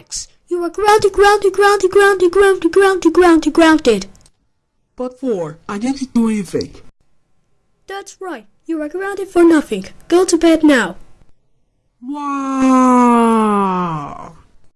Max, you are grounded, grounded, grounded, grounded, grounded, grounded, grounded, grounded. But for, I didn't do anything. That's right. You are grounded for nothing. Go to bed now. Wow!